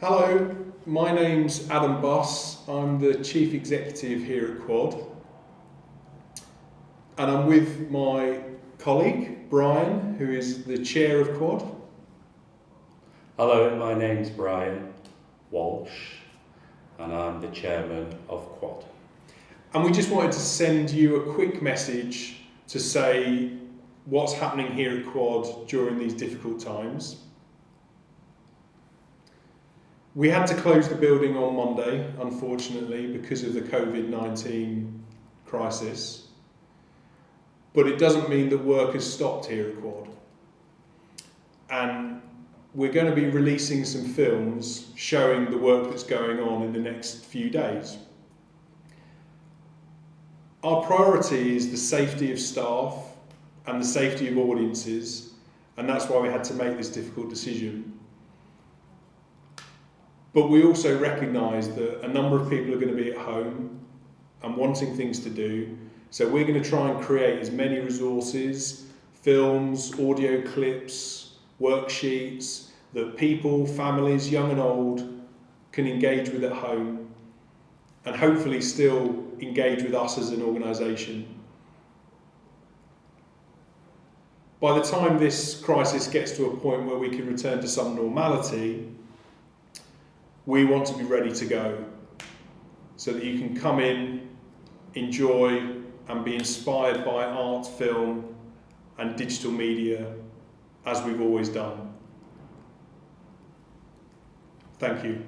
Hello, my name's Adam Buss. I'm the Chief Executive here at Quad. And I'm with my colleague, Brian, who is the Chair of Quad. Hello, my name's Brian Walsh and I'm the Chairman of Quad. And we just wanted to send you a quick message to say what's happening here at Quad during these difficult times. We had to close the building on Monday, unfortunately, because of the COVID 19 crisis. But it doesn't mean that work has stopped here at Quad. And we're going to be releasing some films showing the work that's going on in the next few days. Our priority is the safety of staff and the safety of audiences, and that's why we had to make this difficult decision. But we also recognise that a number of people are going to be at home and wanting things to do. So we're going to try and create as many resources, films, audio clips, worksheets that people, families, young and old, can engage with at home and hopefully still engage with us as an organisation. By the time this crisis gets to a point where we can return to some normality, we want to be ready to go so that you can come in, enjoy, and be inspired by art, film, and digital media as we've always done. Thank you.